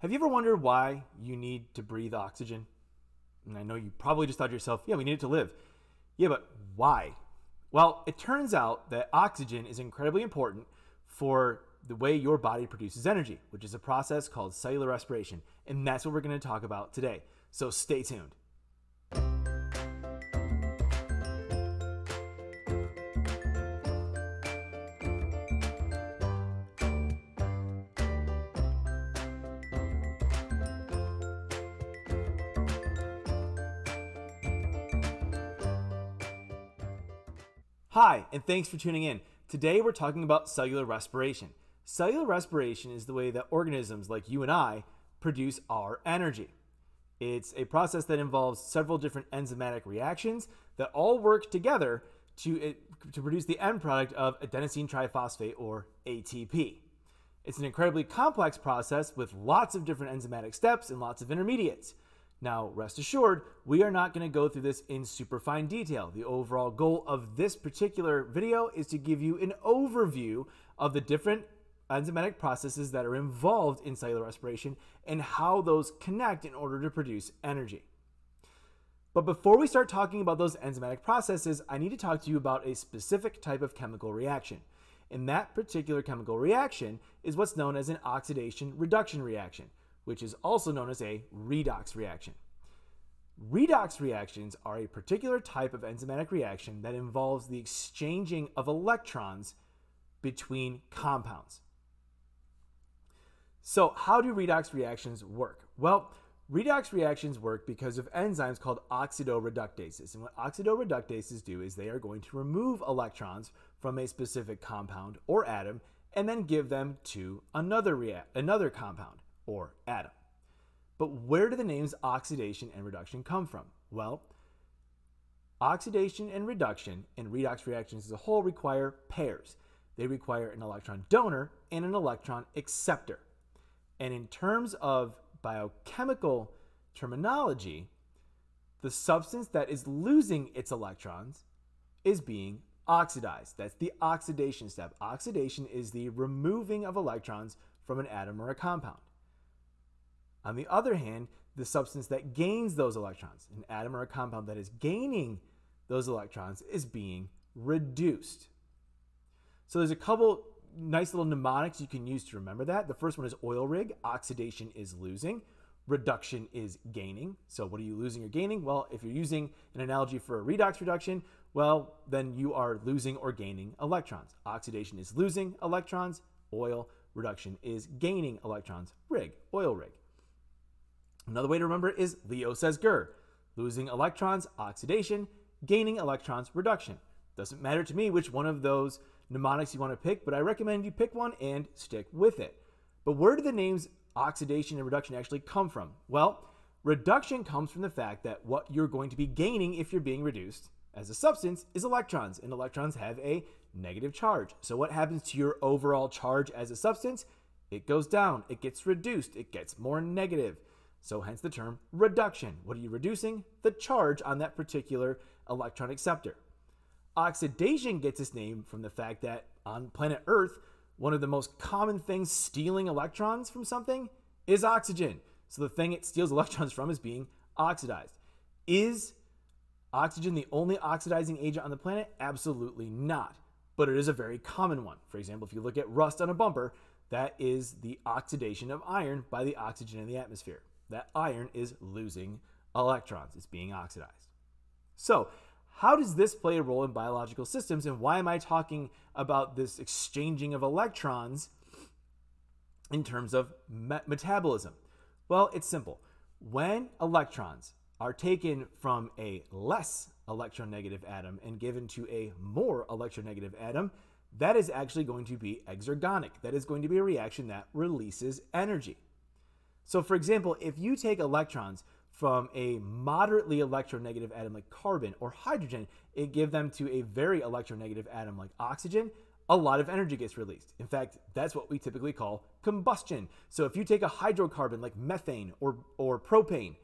Have you ever wondered why you need to breathe oxygen? And I know you probably just thought to yourself, yeah, we need it to live. Yeah, but why? Well, it turns out that oxygen is incredibly important for the way your body produces energy, which is a process called cellular respiration. And that's what we're going to talk about today. So stay tuned. Hi, and thanks for tuning in. Today we're talking about cellular respiration. Cellular respiration is the way that organisms like you and I produce our energy. It's a process that involves several different enzymatic reactions that all work together to, eh, to produce the end product of adenosine triphosphate or ATP. It's an incredibly complex process with lots of different enzymatic steps and lots of intermediates. Now, rest assured, we are not going to go through this in super fine detail. The overall goal of this particular video is to give you an overview of the different enzymatic processes that are involved in cellular respiration and how those connect in order to produce energy. But before we start talking about those enzymatic processes, I need to talk to you about a specific type of chemical reaction. And that particular chemical reaction is what's known as an oxidation reduction reaction which is also known as a redox reaction. Redox reactions are a particular type of enzymatic reaction that involves the exchanging of electrons between compounds. So how do redox reactions work? Well, redox reactions work because of enzymes called oxidoreductases. And what oxidoreductases do is they are going to remove electrons from a specific compound or atom and then give them to another, another compound or atom. But where do the names oxidation and reduction come from? Well, oxidation and reduction and redox reactions as a whole require pairs. They require an electron donor and an electron acceptor. And in terms of biochemical terminology, the substance that is losing its electrons is being oxidized. That's the oxidation step. Oxidation is the removing of electrons from an atom or a compound. On the other hand, the substance that gains those electrons, an atom or a compound that is gaining those electrons, is being reduced. So there's a couple nice little mnemonics you can use to remember that. The first one is oil rig, oxidation is losing, reduction is gaining. So what are you losing or gaining? Well, if you're using an analogy for a redox reduction, well, then you are losing or gaining electrons. Oxidation is losing electrons, oil, reduction is gaining electrons, rig, oil rig. Another way to remember is Leo says Ger. Losing electrons, oxidation, gaining electrons, reduction. Doesn't matter to me which one of those mnemonics you want to pick, but I recommend you pick one and stick with it. But where do the names oxidation and reduction actually come from? Well, reduction comes from the fact that what you're going to be gaining if you're being reduced as a substance is electrons, and electrons have a negative charge. So what happens to your overall charge as a substance? It goes down, it gets reduced, it gets more negative. So hence the term reduction. What are you reducing? The charge on that particular electron acceptor. Oxidation gets its name from the fact that on planet Earth, one of the most common things stealing electrons from something is oxygen. So the thing it steals electrons from is being oxidized. Is oxygen the only oxidizing agent on the planet? Absolutely not. But it is a very common one. For example, if you look at rust on a bumper, that is the oxidation of iron by the oxygen in the atmosphere that iron is losing electrons. It's being oxidized. So how does this play a role in biological systems and why am I talking about this exchanging of electrons in terms of me metabolism? Well, it's simple. When electrons are taken from a less electronegative atom and given to a more electronegative atom, that is actually going to be exergonic. That is going to be a reaction that releases energy. So for example, if you take electrons from a moderately electronegative atom like carbon or hydrogen and give them to a very electronegative atom like oxygen, a lot of energy gets released. In fact, that's what we typically call combustion. So if you take a hydrocarbon like methane or, or propane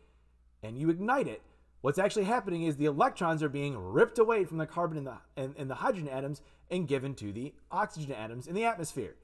and you ignite it, what's actually happening is the electrons are being ripped away from the carbon and the, and, and the hydrogen atoms and given to the oxygen atoms in the atmosphere.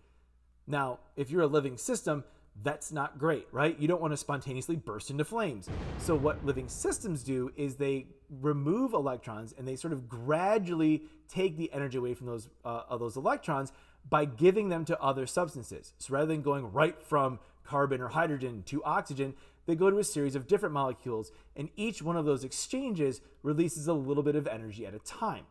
Now, if you're a living system, That's not great, right? You don't want to spontaneously burst into flames. So, what living systems do is they remove electrons and they sort of gradually take the energy away from those, uh, those electrons by giving them to other substances. So, rather than going right from carbon or hydrogen to oxygen, they go to a series of different molecules, and each one of those exchanges releases a little bit of energy at a time.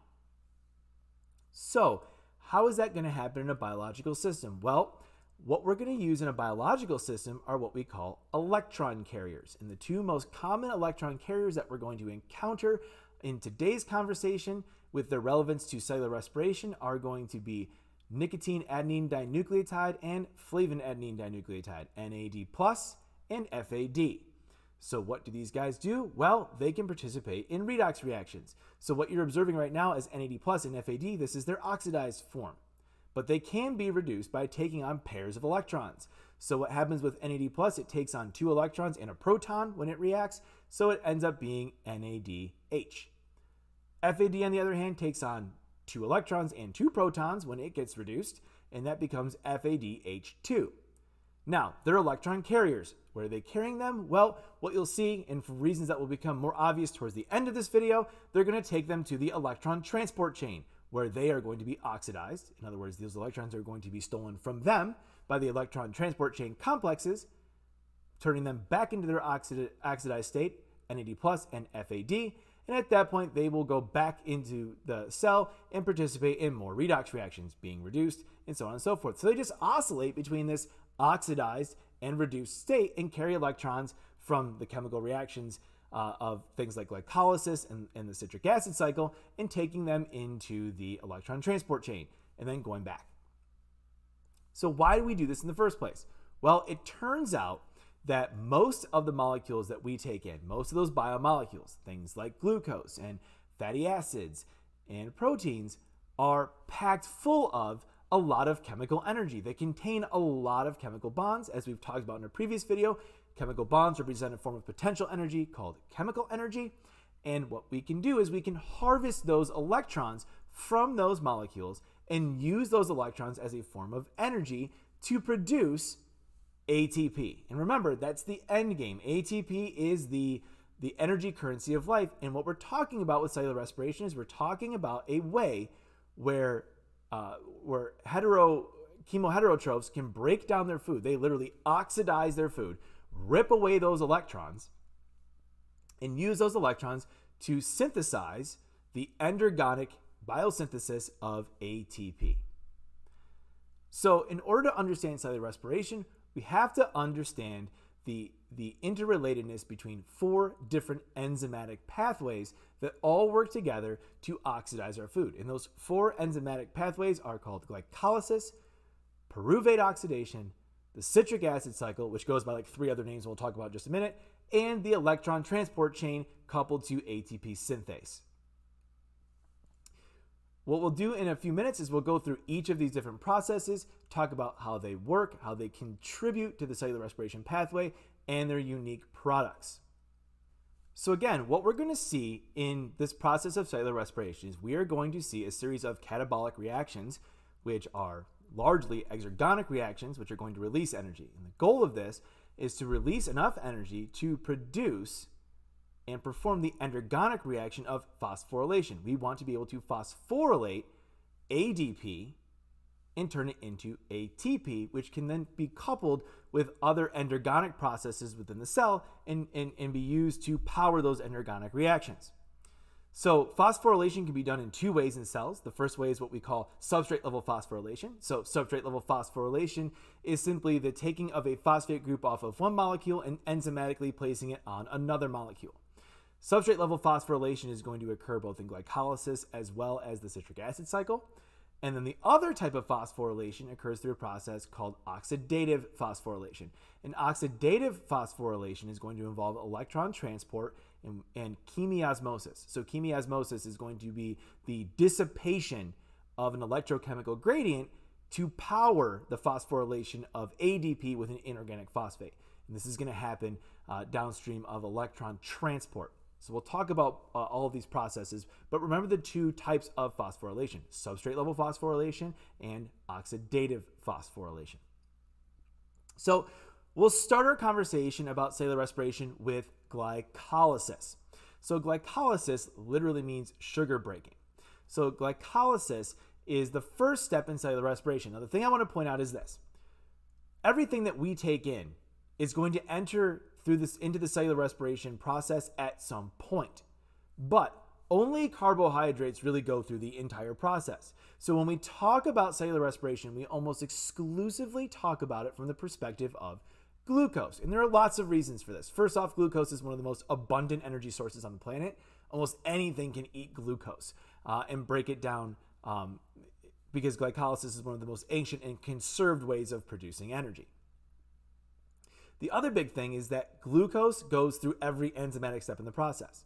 So, how is that going to happen in a biological system? Well, what we're going to use in a biological system are what we call electron carriers. And the two most common electron carriers that we're going to encounter in today's conversation with their relevance to cellular respiration are going to be nicotine adenine dinucleotide and flavin adenine dinucleotide, NAD plus and FAD. So what do these guys do? Well, they can participate in redox reactions. So what you're observing right now is NAD plus and FAD, this is their oxidized form. But they can be reduced by taking on pairs of electrons. So what happens with NAD plus, it takes on two electrons and a proton when it reacts, so it ends up being NADH. FAD on the other hand takes on two electrons and two protons when it gets reduced, and that becomes FADH2. Now, they're electron carriers. Where are they carrying them? Well, what you'll see, and for reasons that will become more obvious towards the end of this video, they're going to take them to the electron transport chain, where they are going to be oxidized. In other words, those electrons are going to be stolen from them by the electron transport chain complexes, turning them back into their oxidized state, NAD plus and FAD, and at that point they will go back into the cell and participate in more redox reactions, being reduced, and so on and so forth. So they just oscillate between this oxidized and reduced state and carry electrons from the chemical reactions uh, of things like glycolysis and, and the citric acid cycle and taking them into the electron transport chain and then going back. So, why do we do this in the first place? Well, it turns out that most of the molecules that we take in, most of those biomolecules, things like glucose and fatty acids and proteins, are packed full of a lot of chemical energy. They contain a lot of chemical bonds, as we've talked about in a previous video. Chemical bonds represent a form of potential energy called chemical energy. And what we can do is we can harvest those electrons from those molecules and use those electrons as a form of energy to produce ATP. And remember, that's the end game. ATP is the the energy currency of life. And what we're talking about with cellular respiration is we're talking about a way where uh, where hetero chemoheterotrophs can break down their food. They literally oxidize their food, rip away those electrons, and use those electrons to synthesize the endergonic biosynthesis of ATP. So, in order to understand cellular respiration, we have to understand the, the interrelatedness between four different enzymatic pathways that all work together to oxidize our food. And those four enzymatic pathways are called glycolysis, pyruvate oxidation, the citric acid cycle, which goes by like three other names we'll talk about in just a minute, and the electron transport chain coupled to ATP synthase. What we'll do in a few minutes is we'll go through each of these different processes, talk about how they work, how they contribute to the cellular respiration pathway, and their unique products. So again, what we're going to see in this process of cellular respiration is we are going to see a series of catabolic reactions, which are largely exergonic reactions, which are going to release energy. And the goal of this is to release enough energy to produce and perform the endergonic reaction of phosphorylation. We want to be able to phosphorylate ADP and turn it into ATP, which can then be coupled with other endergonic processes within the cell and, and, and be used to power those endergonic reactions. So phosphorylation can be done in two ways in cells. The first way is what we call substrate level phosphorylation. So substrate level phosphorylation is simply the taking of a phosphate group off of one molecule and enzymatically placing it on another molecule. Substrate level phosphorylation is going to occur both in glycolysis as well as the citric acid cycle. And then the other type of phosphorylation occurs through a process called oxidative phosphorylation. And oxidative phosphorylation is going to involve electron transport and, and chemiosmosis. So chemiosmosis is going to be the dissipation of an electrochemical gradient to power the phosphorylation of ADP with an inorganic phosphate. And this is going to happen uh, downstream of electron transport. So we'll talk about uh, all of these processes, but remember the two types of phosphorylation, substrate level phosphorylation and oxidative phosphorylation. So we'll start our conversation about cellular respiration with glycolysis. So, glycolysis literally means sugar breaking. So, glycolysis is the first step in cellular respiration. Now, the thing I want to point out is this everything that we take in is going to enter through this into the cellular respiration process at some point. But only carbohydrates really go through the entire process. So when we talk about cellular respiration, we almost exclusively talk about it from the perspective of glucose. And there are lots of reasons for this. First off, glucose is one of the most abundant energy sources on the planet. Almost anything can eat glucose uh, and break it down um, because glycolysis is one of the most ancient and conserved ways of producing energy. The other big thing is that glucose goes through every enzymatic step in the process.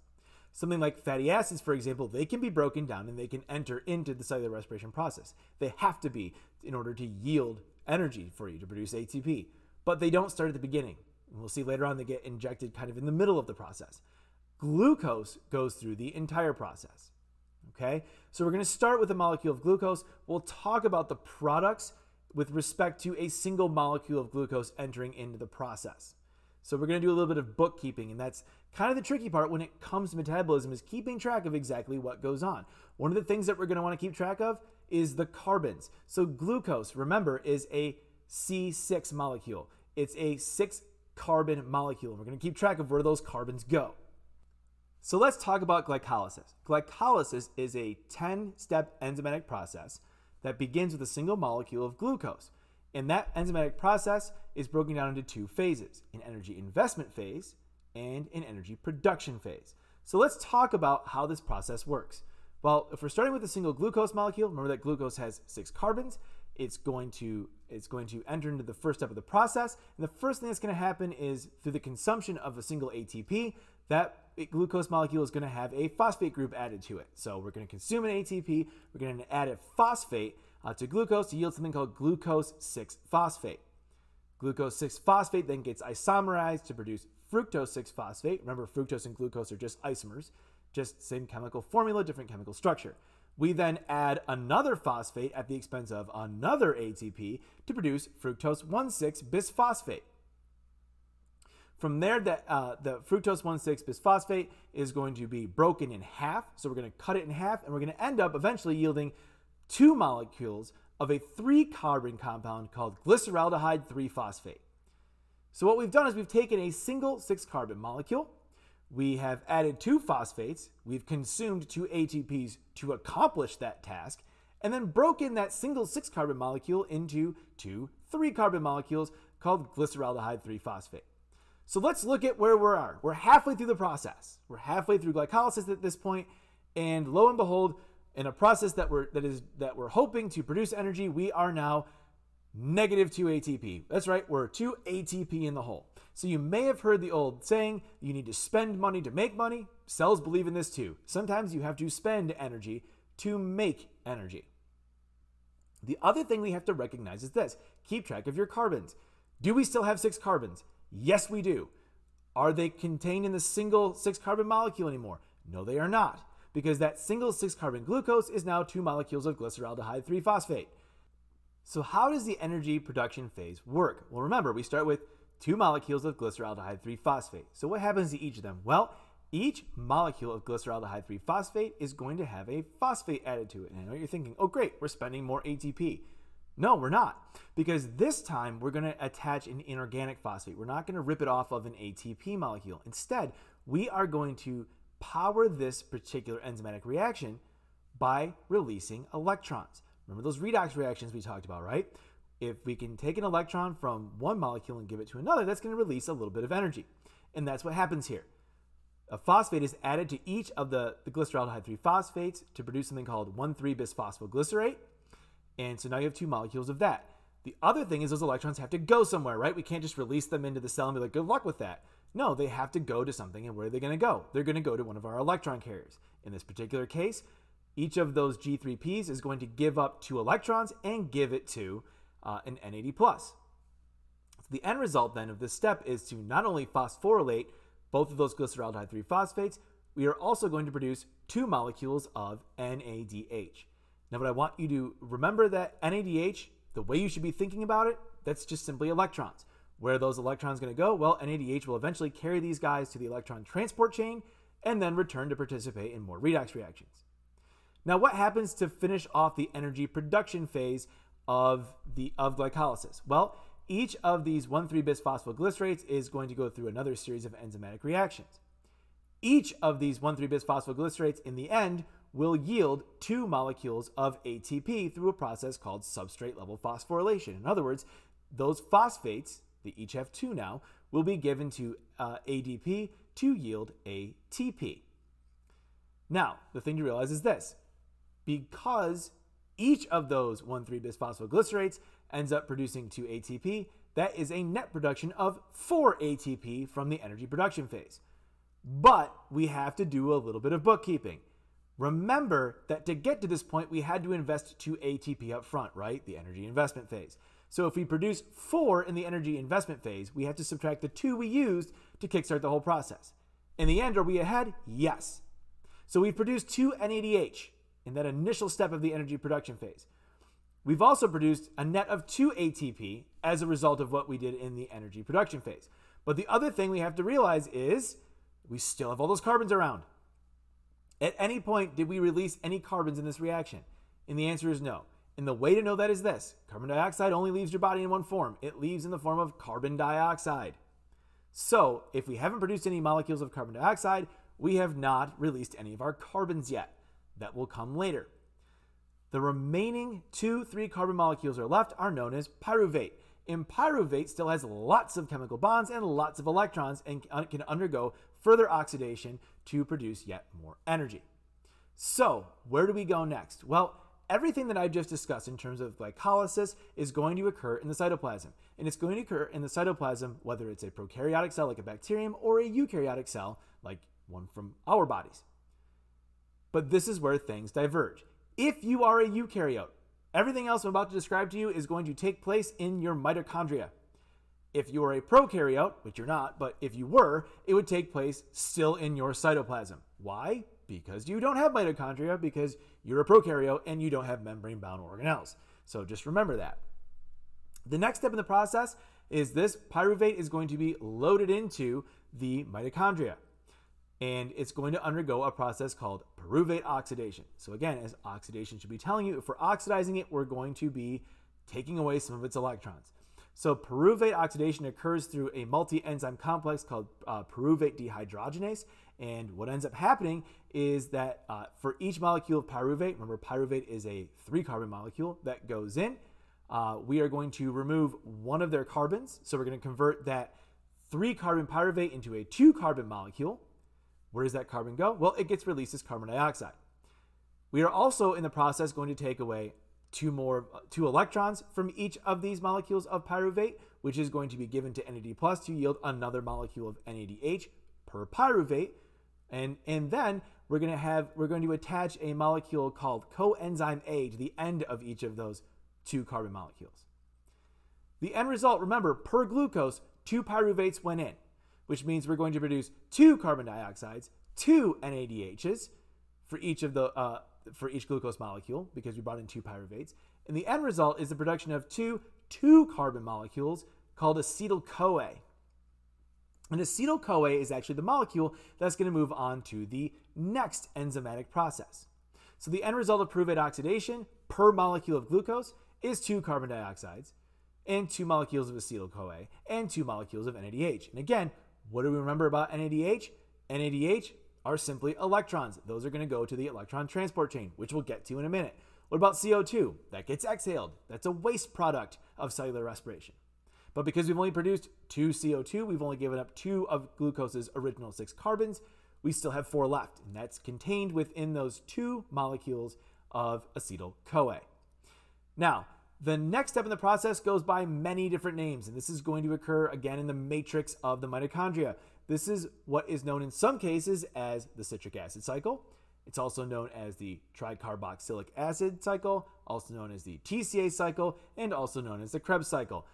Something like fatty acids, for example, they can be broken down and they can enter into the cellular respiration process. They have to be in order to yield energy for you to produce ATP. But they don't start at the beginning. We'll see later on they get injected kind of in the middle of the process. Glucose goes through the entire process. Okay? So we're going to start with a molecule of glucose. We'll talk about the products with respect to a single molecule of glucose entering into the process. So we're going to do a little bit of bookkeeping, and that's kind of the tricky part when it comes to metabolism is keeping track of exactly what goes on. One of the things that we're going to want to keep track of is the carbons. So glucose, remember, is a C6 molecule. It's a six carbon molecule. We're going to keep track of where those carbons go. So let's talk about glycolysis. Glycolysis is a 10 step enzymatic process that begins with a single molecule of glucose. And that enzymatic process is broken down into two phases an energy investment phase and an energy production phase. So let's talk about how this process works. Well, if we're starting with a single glucose molecule, remember that glucose has six carbons. It's going to it's going to enter into the first step of the process. And the first thing that's going to happen is through the consumption of a single ATP, that glucose molecule is going to have a phosphate group added to it. So we're going to consume an ATP, we're going to add a phosphate uh, to glucose to yield something called glucose 6 phosphate. Glucose 6 phosphate then gets isomerized to produce fructose 6 phosphate. Remember, fructose and glucose are just isomers, just same chemical formula, different chemical structure. We then add another phosphate at the expense of another ATP to produce fructose 1,6 bisphosphate. From there, the, uh, the fructose 1,6 bisphosphate is going to be broken in half. So we're going to cut it in half, and we're going to end up eventually yielding two molecules of a three carbon compound called glyceraldehyde 3 phosphate. So what we've done is we've taken a single six carbon molecule, we have added two phosphates, we've consumed two ATPs to accomplish that task, and then broken that single six carbon molecule into two three carbon molecules called glyceraldehyde 3 phosphate. So let's look at where we are. We're halfway through the process. We're halfway through glycolysis at this point, and lo and behold, in a process that we're that is that we're hoping to produce energy, we are now negative 2 ATP. That's right, we're 2 ATP in the hole. So you may have heard the old saying, you need to spend money to make money. Cells believe in this too. Sometimes you have to spend energy to make energy. The other thing we have to recognize is this keep track of your carbons. Do we still have six carbons? Yes, we do. Are they contained in the single six carbon molecule anymore? No, they are not, because that single six carbon glucose is now two molecules of glyceraldehyde 3 phosphate. So, how does the energy production phase work? Well, remember, we start with two molecules of glyceraldehyde 3 phosphate. So, what happens to each of them? Well, each molecule of glyceraldehyde 3 phosphate is going to have a phosphate added to it. And I know you're thinking, oh, great, we're spending more ATP. No, we're not. Because this time we're going to attach an inorganic phosphate. We're not going to rip it off of an ATP molecule. Instead, we are going to power this particular enzymatic reaction by releasing electrons. Remember those redox reactions we talked about, right? If we can take an electron from one molecule and give it to another, that's going to release a little bit of energy. And that's what happens here. A phosphate is added to each of the, the glyceraldehyde 3 phosphates to produce something called 1,3-bisphosphoglycerate. And so now you have two molecules of that. The other thing is those electrons have to go somewhere, right? We can't just release them into the cell and be like, good luck with that. No, they have to go to something. And where are they going to go? They're going to go to one of our electron carriers. In this particular case, each of those G3Ps is going to give up two electrons and give it to uh, an NAD+. plus. So the end result then of this step is to not only phosphorylate both of those glyceraldehyde 3 phosphates, we are also going to produce two molecules of NADH. Now, what I want you to remember that NADH, the way you should be thinking about it, that's just simply electrons. Where are those electrons going to go? Well, NADH will eventually carry these guys to the electron transport chain and then return to participate in more redox reactions. Now, what happens to finish off the energy production phase of the of glycolysis? Well, each of these 1,3-bis phosphoglycerates is going to go through another series of enzymatic reactions. Each of these 1,3-bis phosphoglycerates in the end will yield two molecules of ATP through a process called substrate level phosphorylation. In other words, those phosphates, they each have two now, will be given to uh, ADP to yield ATP. Now, the thing to realize is this because each of those 1,3-bis phosphoglycerates ends up producing 2 ATP, that is a net production of 4 ATP from the energy production phase. But we have to do a little bit of bookkeeping. Remember that to get to this point, we had to invest 2 ATP up front, right? The energy investment phase. So if we produce 4 in the energy investment phase, we have to subtract the 2 we used to kickstart the whole process. In the end, are we ahead? Yes. So we've produced 2 NADH in that initial step of the energy production phase. We've also produced a net of 2 ATP as a result of what we did in the energy production phase. But the other thing we have to realize is we still have all those carbons around. At any point, did we release any carbons in this reaction? And the answer is no. And the way to know that is this carbon dioxide only leaves your body in one form it leaves in the form of carbon dioxide. So, if we haven't produced any molecules of carbon dioxide, we have not released any of our carbons yet. That will come later. The remaining two 3 carbon molecules are left are known as pyruvate. And pyruvate still has lots of chemical bonds and lots of electrons and can undergo further oxidation to produce yet more energy. So, where do we go next? Well, everything that I just discussed in terms of glycolysis is going to occur in the cytoplasm. And it's going to occur in the cytoplasm whether it's a prokaryotic cell like a bacterium or a eukaryotic cell like one from our bodies. But this is where things diverge. If you are a eukaryote, everything else I'm about to describe to you is going to take place in your mitochondria. If you are a prokaryote, which you're not, but if you were, it would take place still in your cytoplasm. Why? Because you don't have mitochondria, because you're a prokaryote and you don't have membrane bound organelles. So just remember that. The next step in the process is this pyruvate is going to be loaded into the mitochondria and it's going to undergo a process called pyruvate oxidation. So again, as oxidation should be telling you, if we're oxidizing it, we're going to be taking away some of its electrons. So pyruvate oxidation occurs through a multi-enzyme complex called uh, pyruvate dehydrogenase. And what ends up happening is that uh, for each molecule of pyruvate, remember pyruvate is a three carbon molecule that goes in, uh, we are going to remove one of their carbons. So we're going to convert that three carbon pyruvate into a two carbon molecule. Where does that carbon go? Well, it gets released as carbon dioxide. We are also in the process going to take away two more two electrons from each of these molecules of pyruvate, which is going to be given to NAD plus to yield another molecule of NADH per pyruvate. And, and then we're going to have we're going to attach a molecule called coenzyme A to the end of each of those two carbon molecules. The end result, remember, per glucose, two pyruvates went in which means we're going to produce two carbon dioxides, two NADHs for each of the uh, for each glucose molecule because we brought in two pyruvates. And the end result is the production of two two carbon molecules called acetyl CoA. And acetyl CoA is actually the molecule that's going to move on to the next enzymatic process. So the end result of pyruvate oxidation per molecule of glucose is two carbon dioxides and two molecules of acetyl CoA and two molecules of NADH. And again, what do we remember about NADH? NADH are simply electrons. Those are going to go to the electron transport chain, which we'll get to in a minute. What about CO2? That gets exhaled. That's a waste product of cellular respiration. But because we've only produced two CO2, we've only given up two of glucose's original six carbons, we still have four left, and that's contained within those two molecules of acetyl CoA. Now, the next step in the process goes by many different names, and this is going to occur again in the matrix of the mitochondria. This is what is known in some cases as the citric acid cycle. It's also known as the tricarboxylic acid cycle, also known as the TCA cycle, and also known as the Krebs cycle.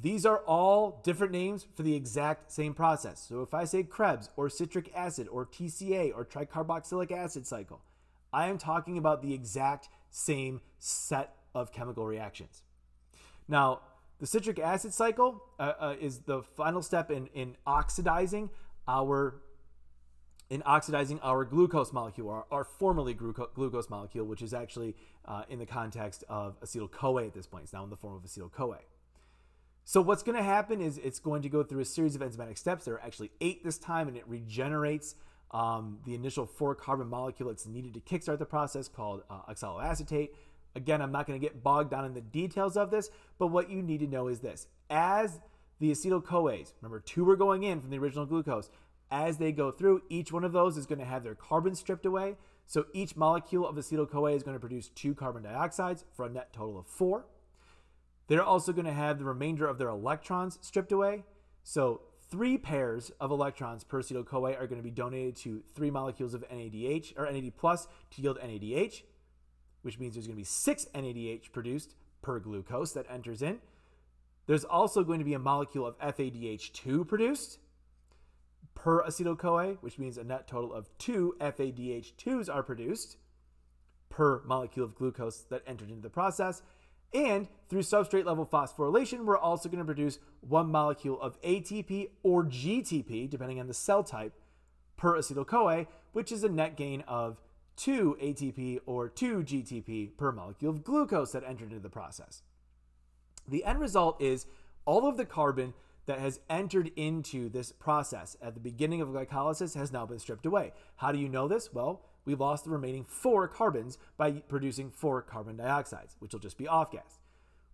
These are all different names for the exact same process. So if I say Krebs or citric acid or TCA or tricarboxylic acid cycle, I am talking about the exact same set of chemical reactions. Now, The citric acid cycle uh, uh, is the final step in, in oxidizing our in oxidizing our glucose molecule, our, our formerly glucose molecule, which is actually uh, in the context of acetyl CoA at this point. It's now in the form of acetyl CoA. So what's going to happen is it's going to go through a series of enzymatic steps. There are actually eight this time, and it regenerates um, the initial four carbon molecule that's needed to kickstart the process called uh, oxaloacetate. Again, I'm not going to get bogged down in the details of this, but what you need to know is this. As the acetyl CoAs, remember two were going in from the original glucose, as they go through, each one of those is going to have their carbon stripped away. So each molecule of acetyl CoA is going to produce two carbon dioxides for a net total of four. They're also going to have the remainder of their electrons stripped away. So three pairs of electrons per acetyl CoA are going to be donated to three molecules of NADH or NAD plus to yield NADH, which means there's going to be six NADH produced per glucose that enters in. There's also going to be a molecule of FADH2 produced per acetyl CoA, which means a net total of two FADH2s are produced per molecule of glucose that entered into the process. And through substrate level phosphorylation, we're also going to produce one molecule of ATP or GTP, depending on the cell type, per acetyl CoA, which is a net gain of 2 ATP or 2 GTP per molecule of glucose that entered into the process. The end result is all of the carbon that has entered into this process at the beginning of glycolysis has now been stripped away. How do you know this? Well, we lost the remaining four carbons by producing four carbon dioxides, which will just be off gas.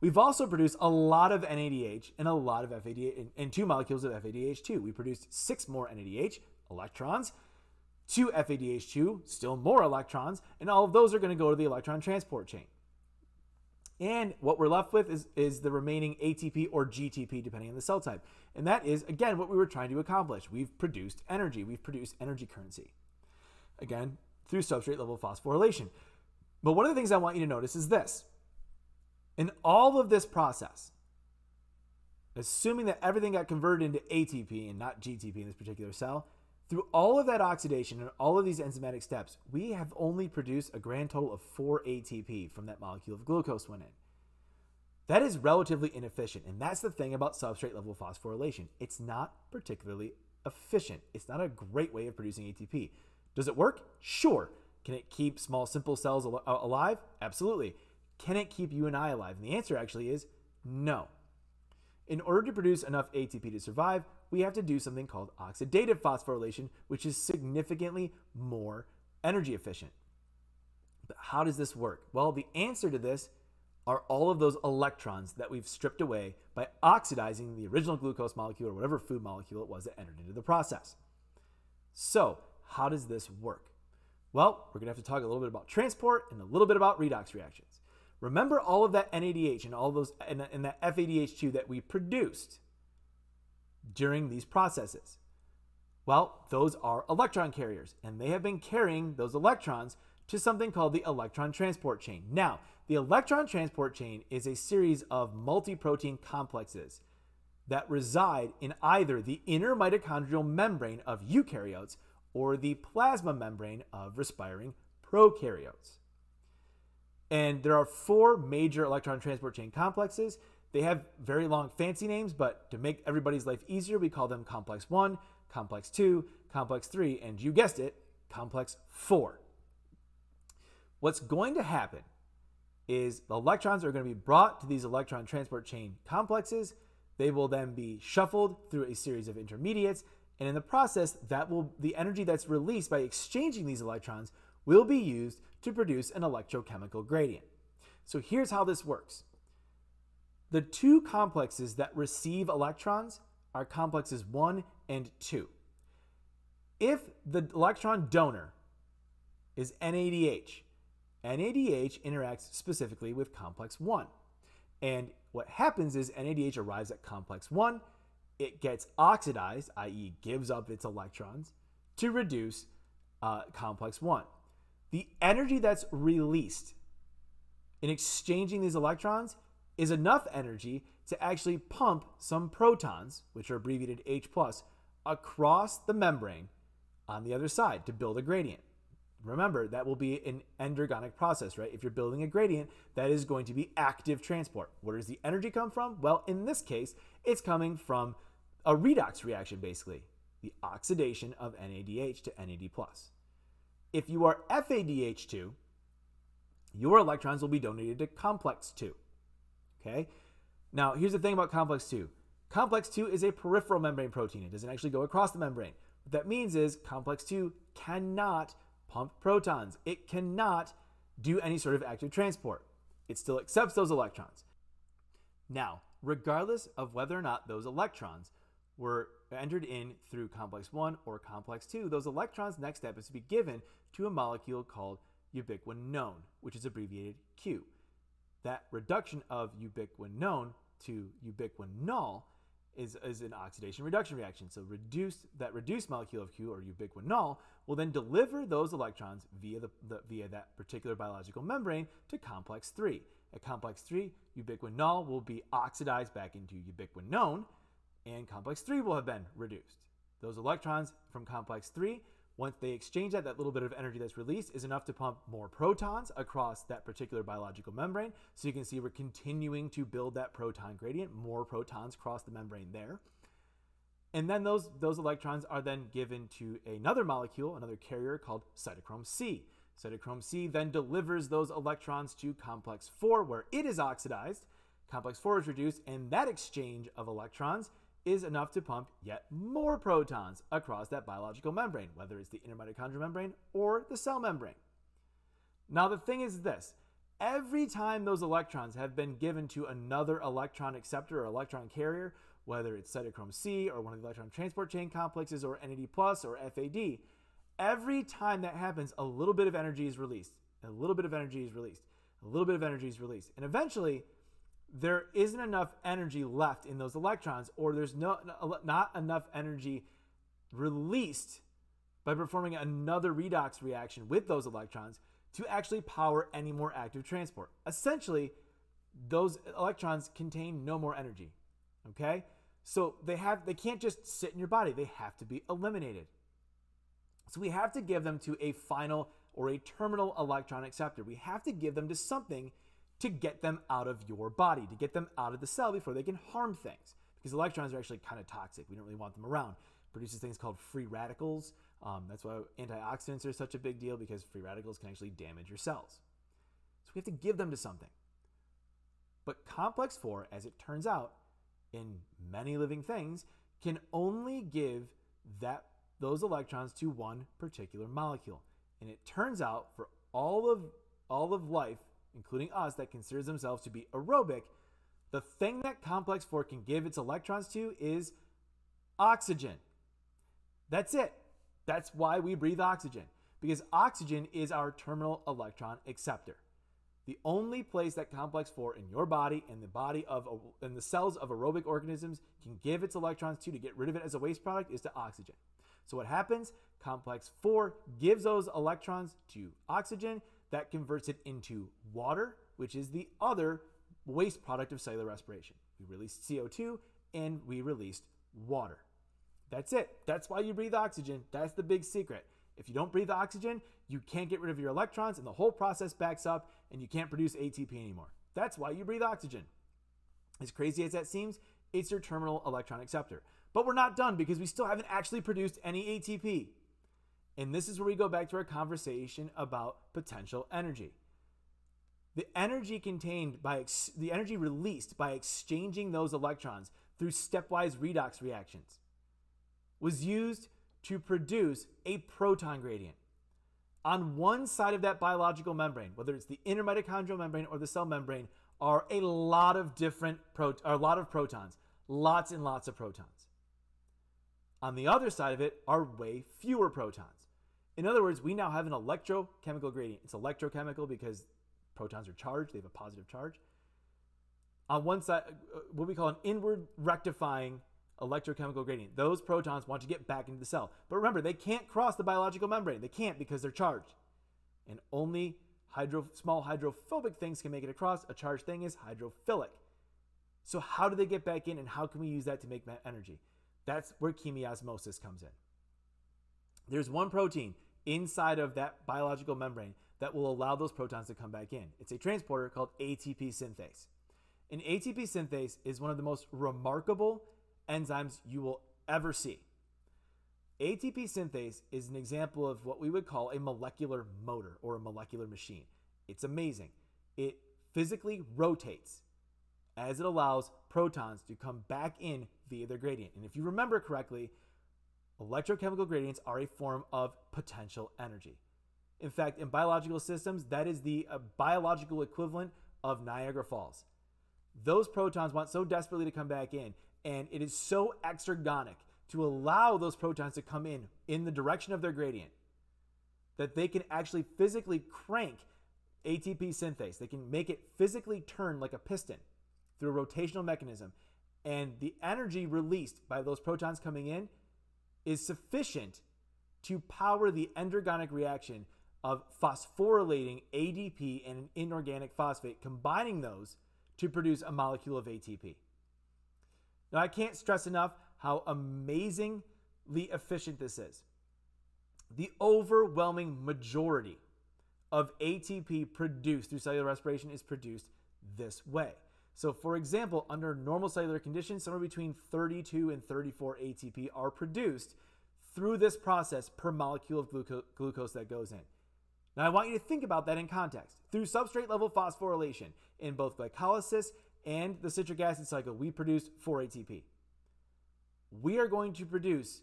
We've also produced a lot of NADH and a lot of FADH and two molecules of FADH2. We produced six more NADH electrons, two FADH2, still more electrons, and all of those are going to go to the electron transport chain. And what we're left with is, is the remaining ATP or GTP, depending on the cell type. And that is, again, what we were trying to accomplish. We've produced energy. We've produced energy currency. Again, through substrate level phosphorylation. But one of the things I want you to notice is this. In all of this process, assuming that everything got converted into ATP and not GTP in this particular cell, through all of that oxidation and all of these enzymatic steps, we have only produced a grand total of 4 ATP from that molecule of glucose went in. That is relatively inefficient, and that's the thing about substrate level phosphorylation. It's not particularly efficient. It's not a great way of producing ATP. Does it work? Sure. Can it keep small simple cells al alive? Absolutely. Can it keep you and I alive? And the answer actually is no. In order to produce enough ATP to survive, we have to do something called oxidative phosphorylation, which is significantly more energy efficient. But how does this work? Well, the answer to this are all of those electrons that we've stripped away by oxidizing the original glucose molecule or whatever food molecule it was that entered into the process. So, how does this work? Well, we're going to have to talk a little bit about transport and a little bit about redox reactions. Remember all of that NADH and all those and, and that FADH2 that we produced during these processes? Well, those are electron carriers, and they have been carrying those electrons to something called the electron transport chain. Now, the electron transport chain is a series of multi-protein complexes that reside in either the inner mitochondrial membrane of eukaryotes or the plasma membrane of respiring prokaryotes. And there are four major electron transport chain complexes. They have very long fancy names, but to make everybody's life easier, we call them complex 1, complex 2, complex 3, and you guessed it, complex 4. What's going to happen is the electrons are going to be brought to these electron transport chain complexes. They will then be shuffled through a series of intermediates and in the process, that will the energy that's released by exchanging these electrons will be used to produce an electrochemical gradient. So here's how this works. The two complexes that receive electrons are complexes 1 and 2. If the electron donor is NADH, NADH interacts specifically with complex 1. And what happens is NADH arrives at complex 1 it gets oxidized, i.e., gives up its electrons, to reduce uh, complex 1. The energy that's released in exchanging these electrons is enough energy to actually pump some protons, which are abbreviated H, across the membrane on the other side to build a gradient. remember, that will be an endergonic process, right? If you're building a gradient, that is going to be active transport. Where does the energy come from? Well, in this case, it's coming from a redox reaction, basically, the oxidation of NADH to NAD+. If you are FADH2, your electrons will be donated to complex 2. Okay? Now, here's the thing about complex 2. Complex 2 is a peripheral membrane protein. It doesn't actually go across the membrane. What that means is complex 2 cannot pump protons. It cannot do any sort of active transport. It still accepts those electrons. Now, regardless of whether or not those electrons were entered in through complex 1 or complex 2, those electrons' next step is to be given to a molecule called ubiquinone, which is abbreviated Q. That reduction of ubiquinone to ubiquinol is, is an oxidation reduction reaction. So reduce that reduced molecule of Q or ubiquinol will then deliver those electrons via the, the, via that particular biological membrane to complex 3. At complex 3, ubiquinol will be oxidized back into ubiquinone and complex 3 will have been reduced. Those electrons from complex 3 once they exchange that, that little bit of energy that's released is enough to pump more protons across that particular biological membrane. So you can see we're continuing to build that proton gradient, more protons cross the membrane there. And then those, those electrons are then given to another molecule, another carrier called cytochrome C. Cytochrome C then delivers those electrons to complex 4 where it is oxidized. Complex 4 is reduced and that exchange of electrons is enough to pump yet more protons across that biological membrane, whether it's the inner mitochondrial membrane or the cell membrane. Now, the thing is this every time those electrons have been given to another electron acceptor or electron carrier, whether it's cytochrome C or one of the electron transport chain complexes or NAD plus or FAD, every time that happens, a little bit of energy is released. A little bit of energy is released. A little bit of energy is released. And eventually, there isn't enough energy left in those electrons, or there's no, not enough energy released by performing another redox reaction with those electrons to actually power any more active transport. Essentially, those electrons contain no more energy. Okay? So they have they can't just sit in your body. They have to be eliminated. So we have to give them to a final or a terminal electron acceptor. We have to give them to something to get them out of your body, to get them out of the cell before they can harm things. Because electrons are actually kind of toxic. We don't really want them around. It produces things called free radicals. Um, that's why antioxidants are such a big deal because free radicals can actually damage your cells. So we have to give them to something. But complex 4, as it turns out, in many living things, can only give that those electrons to one particular molecule. And it turns out for all of all of life including us, that considers themselves to be aerobic, the thing that complex 4 can give its electrons to is oxygen. That's it. That's why we breathe oxygen, because oxygen is our terminal electron acceptor. The only place that complex 4 in your body and the body of in the cells of aerobic organisms can give its electrons to to get rid of it as a waste product is to oxygen. So what happens? Complex 4 gives those electrons to oxygen that converts it into water, which is the other waste product of cellular respiration. We released CO2 and we released water. That's it. That's why you breathe oxygen. That's the big secret. If you don't breathe oxygen, you can't get rid of your electrons and the whole process backs up and you can't produce ATP anymore. That's why you breathe oxygen. As crazy as that seems, it's your terminal electron acceptor. But we're not done because we still haven't actually produced any ATP. And this is where we go back to our conversation about potential energy. The energy contained by ex- the energy released by exchanging those electrons through stepwise redox reactions was used to produce a proton gradient. On one side of that biological membrane, whether it's the inner mitochondrial membrane or the cell membrane, are a lot of different pro- a lot of protons, lots and lots of protons. On the other side of it are way fewer protons. In other words, we now have an electrochemical gradient. It's electrochemical because protons are charged, they have a positive charge. On one side, uh, what we call an inward rectifying electrochemical gradient. Those protons want to get back into the cell. But remember, they can't cross the biological membrane. They can't because they're charged. And only hydro, small hydrophobic things can make it across. A charged thing is hydrophilic. So how do they get back in and how can we use that to make energy? That's where chemiosmosis comes in. There's one protein inside of that biological membrane that will allow those protons to come back in. It's a transporter called ATP synthase. And ATP synthase is one of the most remarkable enzymes you will ever see. ATP synthase is an example of what we would call a molecular motor or a molecular machine. It's amazing. It physically rotates as it allows protons to come back in via their gradient. And if you remember correctly, electrochemical gradients are a form of potential energy. In fact, in biological systems, that is the uh, biological equivalent of Niagara Falls. Those protons want so desperately to come back in, and it is so exergonic to allow those protons to come in in the direction of their gradient that they can actually physically crank ATP synthase. They can make it physically turn like a piston through a rotational mechanism. And the energy released by those protons coming in is sufficient to power the endergonic reaction of phosphorylating ADP and an inorganic phosphate, combining those to produce a molecule of ATP. Now, I can't stress enough how amazingly efficient this is. The overwhelming majority of ATP produced through cellular respiration is produced this way. So, for example, under normal cellular conditions, somewhere between 32 and 34 ATP are produced through this process per molecule of gluco- glucose that goes in. Now, I want you to think about that in context. Through substrate level phosphorylation in both glycolysis and the citric acid cycle, we produce 4 ATP. We are going to produce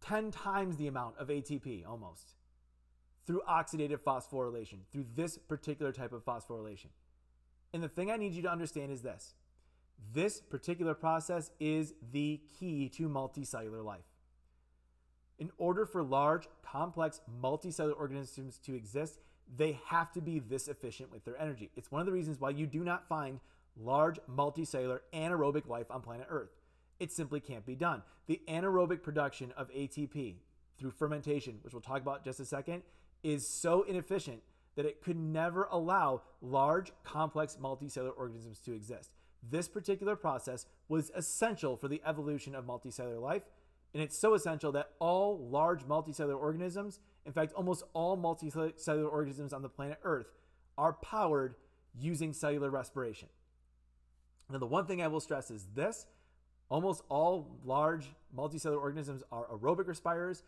10 times the amount of ATP almost through oxidative phosphorylation, through this particular type of phosphorylation. And the thing I need you to understand is this this particular process is the key to multicellular life. In order for large, complex, multicellular organisms to exist, they have to be this efficient with their energy. It's one of the reasons why you do not find large, multicellular, anaerobic life on planet Earth. It simply can't be done. The anaerobic production of ATP through fermentation, which we'll talk about just a second, is so inefficient that it could never allow large, complex, multicellular organisms to exist. This particular process was essential for the evolution of multicellular life, and it's so essential that all large multicellular organisms, in fact, almost all multicellular organisms on the planet Earth, are powered using cellular respiration. Now, the one thing I will stress is this almost all large multicellular organisms are aerobic respirers.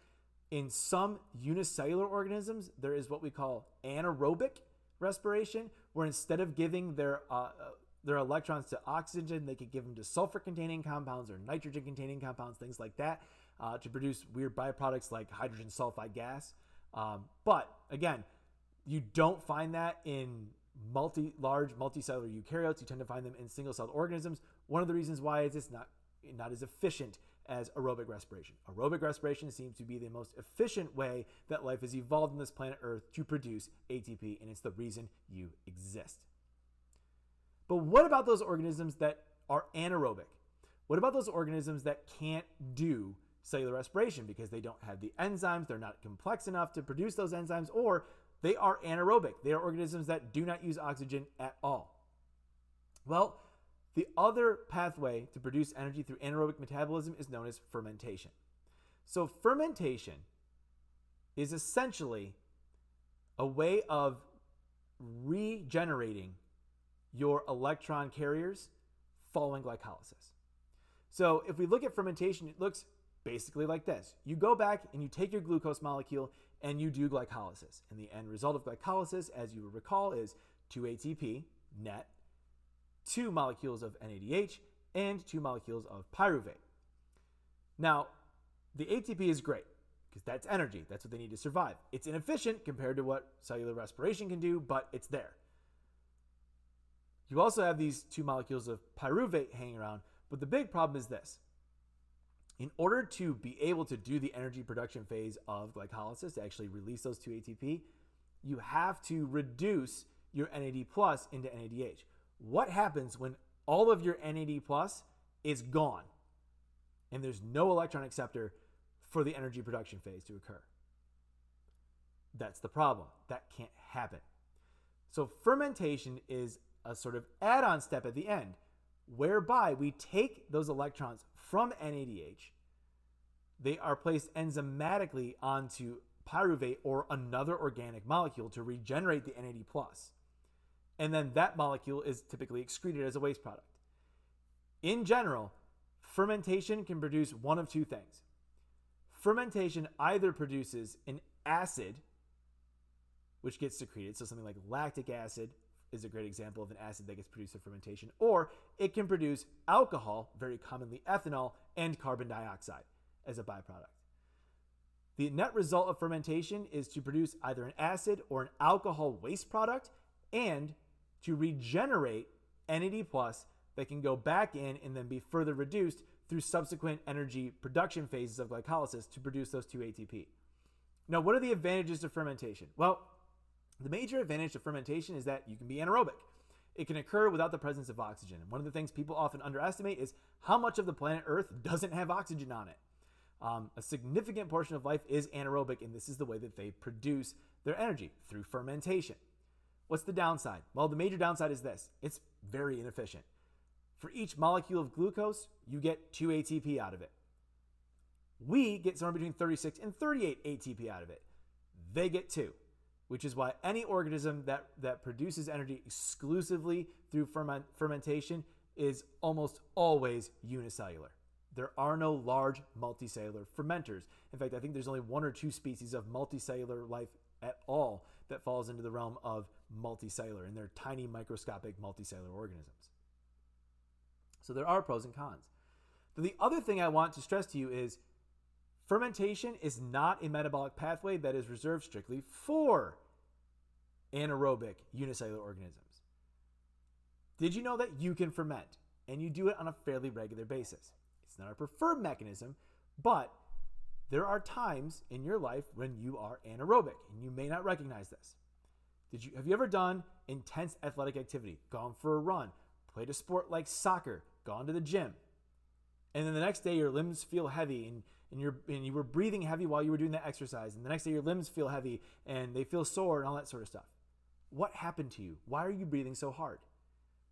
In some unicellular organisms, there is what we call anaerobic respiration, where instead of giving their uh, their electrons to oxygen, they could give them to sulfur containing compounds or nitrogen containing compounds, things like that, uh, to produce weird byproducts like hydrogen sulfide gas. Um, but again, you don't find that in multi large multicellular eukaryotes. You tend to find them in single celled organisms. One of the reasons why is it's not not as efficient as aerobic respiration. Aerobic respiration seems to be the most efficient way that life has evolved on this planet Earth to produce ATP, and it's the reason you exist. But what about those organisms that are anaerobic? What about those organisms that can't do cellular respiration because they don't have the enzymes, they're not complex enough to produce those enzymes, or they are anaerobic. They are organisms that do not use oxygen at all. Well, the other pathway to produce energy through anaerobic metabolism is known as fermentation. So, fermentation is essentially a way of regenerating your electron carriers following glycolysis. So, if we look at fermentation, it looks basically like this. You go back and you take your glucose molecule and you do glycolysis. And the end result of glycolysis, as you recall, is 2 ATP net, two molecules of NADH, and two molecules of pyruvate. Now, the ATP is great because that's energy. That's what they need to survive. It's inefficient compared to what cellular respiration can do, but it's there. You also have these two molecules of pyruvate hanging around, but the big problem is this. In order to be able to do the energy production phase of glycolysis, to actually release those two ATP, you have to reduce your NAD plus into NADH. What happens when all of your NAD plus is gone and there's no electron acceptor for the energy production phase to occur? That's the problem. That can't happen. So fermentation is a sort of add-on step at the end whereby we take those electrons from NADH they are placed enzymatically onto pyruvate or another organic molecule to regenerate the NAD+. And then that molecule is typically excreted as a waste product. In general, fermentation can produce one of two things. Fermentation either produces an acid, which gets secreted, so something like lactic acid is a great example of an acid that gets produced in fermentation, or it can produce alcohol, very commonly ethanol, and carbon dioxide as a byproduct. The net result of fermentation is to produce either an acid or an alcohol waste product and to regenerate NAD plus that can go back in and then be further reduced through subsequent energy production phases of glycolysis to produce those 2 ATP. Now, what are the advantages of fermentation? Well, the major advantage of fermentation is that you can be anaerobic. It can occur without the presence of oxygen. And one of the things people often underestimate is how much of the planet Earth doesn't have oxygen on it. Um, a significant portion of life is anaerobic, and this is the way that they produce their energy through fermentation. What's the downside? Well, the major downside is this it's very inefficient. For each molecule of glucose, you get 2 ATP out of it. We get somewhere between 36 and 38 ATP out of it. They get 2, which is why any organism that, that produces energy exclusively through ferment, fermentation is almost always unicellular. There are no large multicellular fermenters. In fact, I think there's only one or two species of multicellular life at all that falls into the realm of multicellular, and they're tiny microscopic multicellular organisms. So there are pros and cons. the other thing I want to stress to you is fermentation is not a metabolic pathway that is reserved strictly for anaerobic unicellular organisms. Did you know that you can ferment and you do it on a fairly regular basis? It's not our preferred mechanism, but there are times in your life when you are anaerobic and you may not recognize this. Did you have you ever done intense athletic activity, gone for a run, played a sport like soccer, gone to the gym, and then the next day your limbs feel heavy and and, you're, and you were breathing heavy while you were doing that exercise, and the next day your limbs feel heavy and they feel sore and all that sort of stuff. What happened to you? Why are you breathing so hard?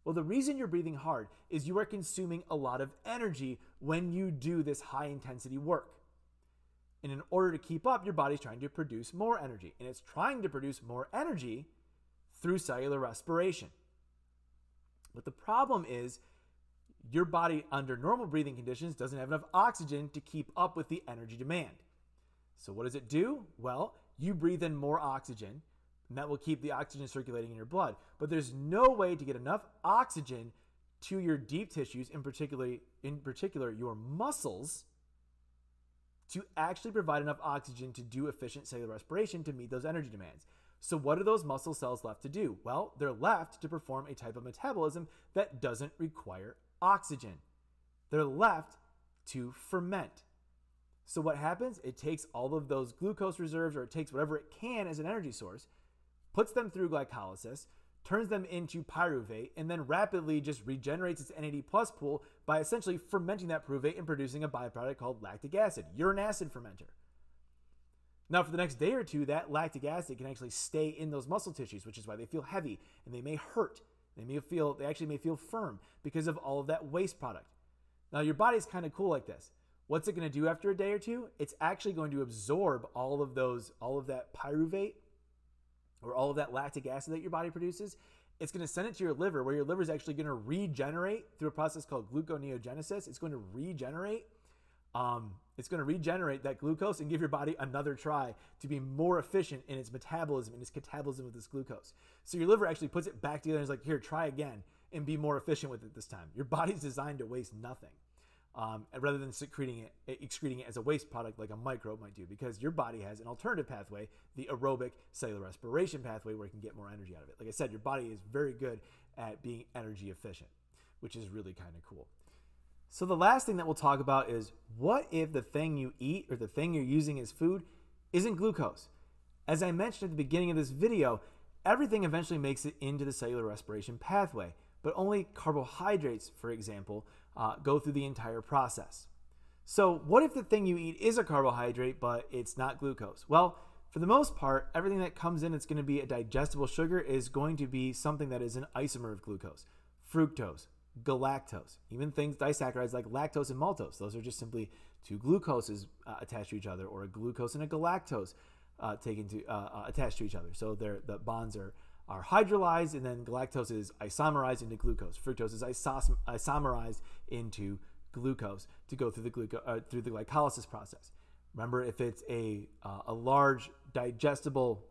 Well, the reason you're breathing hard is you are consuming a lot of energy when you do this high intensity work. And in order to keep up, your body's trying to produce more energy. And it's trying to produce more energy through cellular respiration. But the problem is, your body, under normal breathing conditions, doesn't have enough oxygen to keep up with the energy demand. So, what does it do? Well, you breathe in more oxygen, and that will keep the oxygen circulating in your blood. But there's no way to get enough oxygen to your deep tissues, in particular, in particular your muscles, to actually provide enough oxygen to do efficient cellular respiration to meet those energy demands. So, what are those muscle cells left to do? Well, they're left to perform a type of metabolism that doesn't require oxygen. They're left to ferment. So, what happens? It takes all of those glucose reserves, or it takes whatever it can as an energy source, puts them through glycolysis, turns them into pyruvate, and then rapidly just regenerates its NAD plus pool by essentially fermenting that pyruvate and producing a byproduct called lactic acid. An acid fermenter. Now, for the next day or two, that lactic acid can actually stay in those muscle tissues, which is why they feel heavy and they may hurt. They may feel, they actually may feel firm because of all of that waste product. Now, your body's kind of cool like this. What's it going to do after a day or two? It's actually going to absorb all of those, all of that pyruvate or all of that lactic acid that your body produces, it's going to send it to your liver where your liver is actually going to regenerate through a process called gluconeogenesis. It's going to regenerate. Um, it's going to regenerate that glucose and give your body another try to be more efficient in its metabolism and its catabolism of this glucose. So your liver actually puts it back together and is like, here, try again and be more efficient with it this time. Your body's designed to waste nothing um, rather than secreting it, excreting it as a waste product like a microbe might do, because your body has an alternative pathway, the aerobic cellular respiration pathway, where it can get more energy out of it. Like I said, your body is very good at being energy efficient, which is really kind of cool. So the last thing that we'll talk about is what if the thing you eat or the thing you're using as food isn't glucose? As I mentioned at the beginning of this video, everything eventually makes it into the cellular respiration pathway, but only carbohydrates, for example, uh, go through the entire process. So, what if the thing you eat is a carbohydrate, but it's not glucose? Well, for the most part, everything that comes in that's going to be a digestible sugar is going to be something that is an isomer of glucose fructose, galactose. Even things disaccharides like lactose and maltose, those are just simply two glucoses uh, attached to each other, or a glucose and a galactose uh, taken to uh, uh attached to each other. So the bonds are are hydrolyzed, and then galactose is isomerized into glucose. Fructose is isos- isomerized into glucose to go through the gluco- uh, through the glycolysis process. Remember, if it's a uh, a large digestible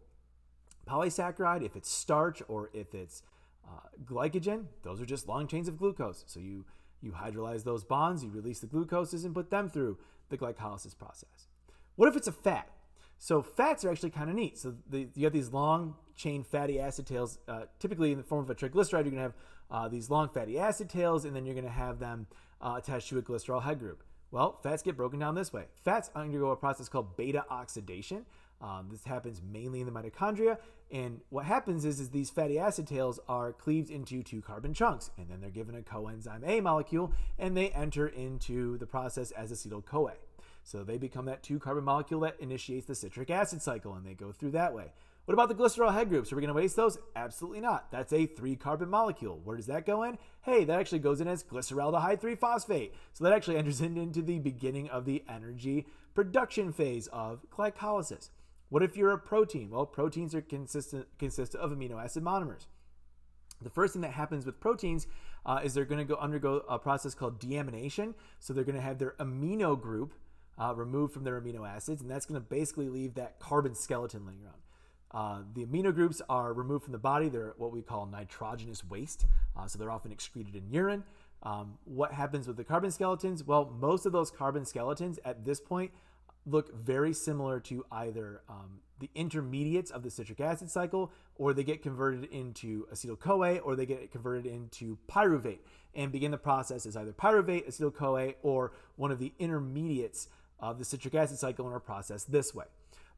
polysaccharide, if it's starch, or if it's uh, glycogen, those are just long chains of glucose. So you you hydrolyze those bonds, you release the glucoses, and put them through the glycolysis process. What if it's a fat? So fats are actually kind of neat. So the, you have these long chain fatty acid tails, uh, typically in the form of a triglyceride. You're going to have uh, these long fatty acid tails, and then you're going to have them uh, attached to a glycerol head group. Well, fats get broken down this way. Fats undergo a process called beta oxidation. Um, this happens mainly in the mitochondria. And what happens is, is these fatty acid tails are cleaved into two carbon chunks, and then they're given a coenzyme A molecule, and they enter into the process as acetyl CoA. So they become that two carbon molecule that initiates the citric acid cycle, and they go through that way. What about the glycerol head groups? Are we going to waste those? Absolutely not. That's a three carbon molecule. Where does that go in? Hey, that actually goes in as glyceraldehyde 3 phosphate. So that actually enters into the beginning of the energy production phase of glycolysis. What if you're a protein? Well, proteins are consistent consist of amino acid monomers. The first thing that happens with proteins uh, is they're going to go undergo a process called deamination. So they're going to have their amino group uh, removed from their amino acids, and that's going to basically leave that carbon skeleton laying around. Uh, the amino groups are removed from the body. They're what we call nitrogenous waste, uh, so they're often excreted in urine. Um, what happens with the carbon skeletons? Well, most of those carbon skeletons at this point look very similar to either um, the intermediates of the citric acid cycle, or they get converted into acetyl CoA, or they get converted into pyruvate and begin the process as either pyruvate, acetyl CoA, or one of the intermediates of the citric acid cycle in our process this way.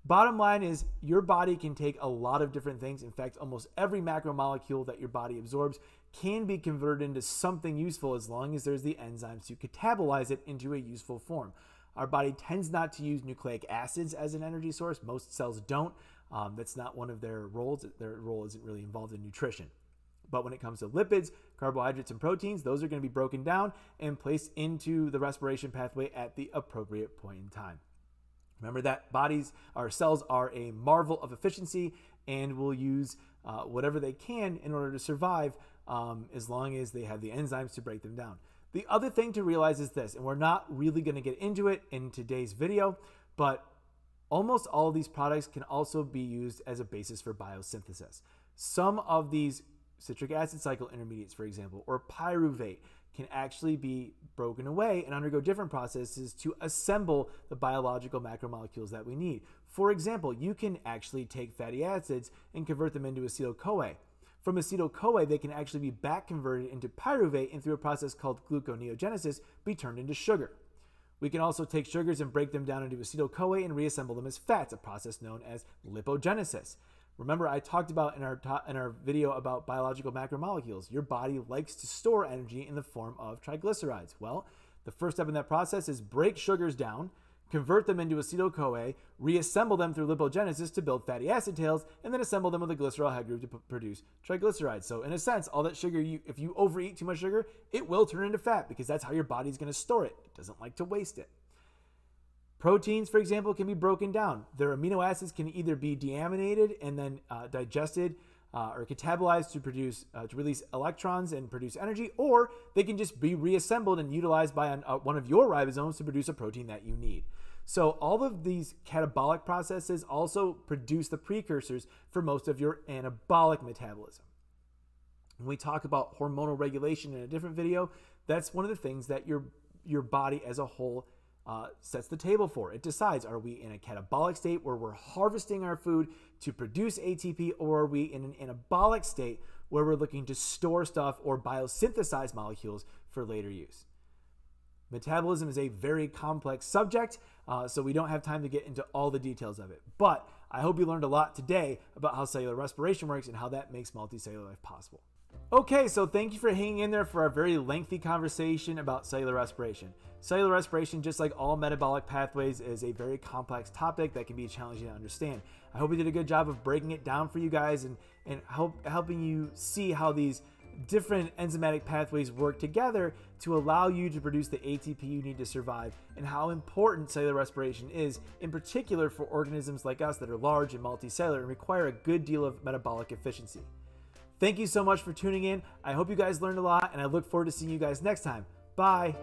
Bottom line is your body can take a lot of different things. In fact, almost every macromolecule that your body absorbs can be converted into something useful as long as there's the enzymes to catabolize it into a useful form. Our body tends not to use nucleic acids as an energy source. Most cells don't. Um, that's not one of their roles. Their role isn't really involved in nutrition. But when it comes to lipids, carbohydrates, and proteins, those are going to be broken down and placed into the respiration pathway at the appropriate point in time. Remember that bodies, our cells are a marvel of efficiency and will use uh, whatever they can in order to survive um, as long as they have the enzymes to break them down. The other thing to realize is this, and we're not really going to get into it in today's video, but almost all of these products can also be used as a basis for biosynthesis. Some of these citric acid cycle intermediates, for example, or pyruvate, can actually be broken away and undergo different processes to assemble the biological macromolecules that we need. For example, you can actually take fatty acids and convert them into acetyl CoA. From acetyl CoA, they can actually be back converted into pyruvate and through a process called gluconeogenesis be turned into sugar. We can also take sugars and break them down into acetyl CoA and reassemble them as fats, a process known as lipogenesis. Remember, I talked about in our in our video about biological macromolecules. Your body likes to store energy in the form of triglycerides. Well, the first step in that process is break sugars down, convert them into acetyl CoA, reassemble them through lipogenesis to build fatty acid tails, and then assemble them with a glycerol head group to produce triglycerides. So, in a sense, all that sugar you if you overeat too much sugar, it will turn into fat because that's how your body's going to store it. It doesn't like to waste it. Proteins, for example, can be broken down. Their amino acids can either be deaminated and then uh, digested uh, or catabolized to produce uh, to release electrons and produce energy, or they can just be reassembled and utilized by an, uh, one of your ribosomes to produce a protein that you need. So all of these catabolic processes also produce the precursors for most of your anabolic metabolism. When we talk about hormonal regulation in a different video, that's one of the things that your your body as a whole uh, sets the table for. It decides are we in a catabolic state where we're harvesting our food to produce ATP, or are we in an anabolic state where we're looking to store stuff or biosynthesize molecules for later use? Metabolism is a very complex subject, uh, so we don't have time to get into all the details of it. But I hope you learned a lot today about how cellular respiration works and how that makes multicellular life possible. Okay, so thank you for hanging in there for our very lengthy conversation about cellular respiration. Cellular respiration, just like all metabolic pathways, is a very complex topic that can be challenging to understand. I hope we did a good job of breaking it down for you guys and, and help, helping you see how these different enzymatic pathways work together to allow you to produce the ATP you need to survive, and how important cellular respiration is, in particular for organisms like us that are large and multicellular and require a good deal of metabolic efficiency. Thank you so much for tuning in. I hope you guys learned a lot, and I look forward to seeing you guys next time. Bye.